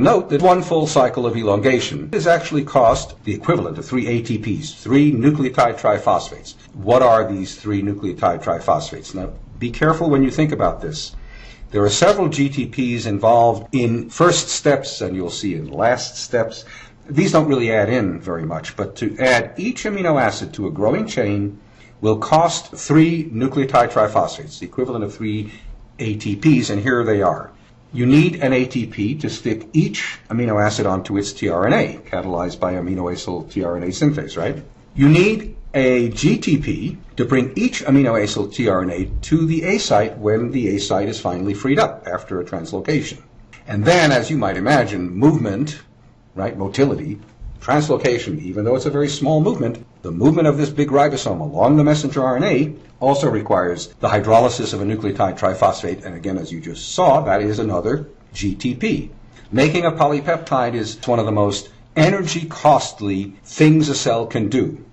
Note that one full cycle of elongation is actually cost the equivalent of three ATPs, three nucleotide triphosphates. What are these three nucleotide triphosphates? Now, be careful when you think about this. There are several GTPs involved in first steps, and you'll see in last steps. These don't really add in very much, but to add each amino acid to a growing chain will cost three nucleotide triphosphates, the equivalent of three ATPs, and here they are. You need an ATP to stick each amino acid onto its tRNA, catalyzed by aminoacyl tRNA synthase, right? You need a GTP to bring each aminoacyl tRNA to the A site when the A site is finally freed up after a translocation. And then, as you might imagine, movement, right, motility, translocation, even though it's a very small movement, the movement of this big ribosome along the messenger RNA also requires the hydrolysis of a nucleotide triphosphate, and again, as you just saw, that is another GTP. Making a polypeptide is one of the most energy costly things a cell can do.